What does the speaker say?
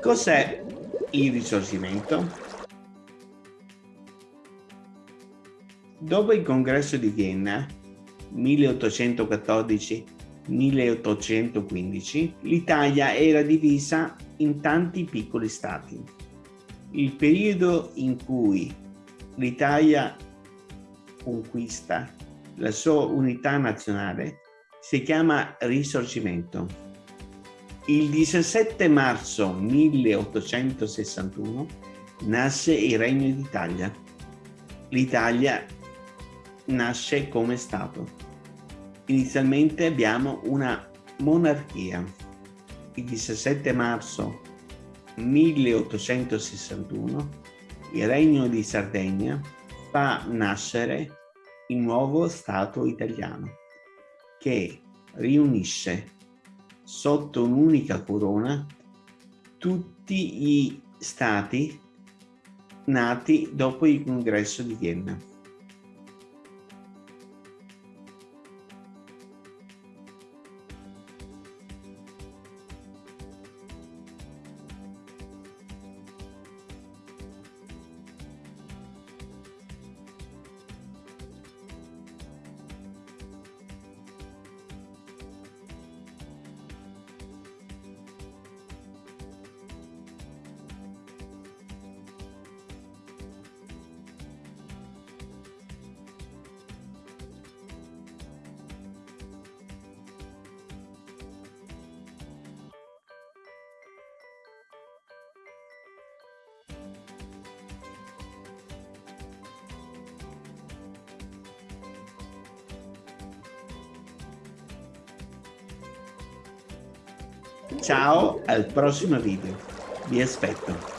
Cos'è il risorgimento? Dopo il congresso di Vienna 1814-1815, l'Italia era divisa in tanti piccoli stati. Il periodo in cui l'Italia conquista la sua unità nazionale si chiama Risorgimento. Il 17 marzo 1861 nasce il Regno d'Italia. L'Italia nasce come Stato. Inizialmente abbiamo una monarchia. Il 17 marzo 1861 il Regno di Sardegna fa nascere il nuovo Stato italiano che riunisce sotto un'unica corona tutti gli stati nati dopo il congresso di Vienna. Ciao, al prossimo video. Vi aspetto.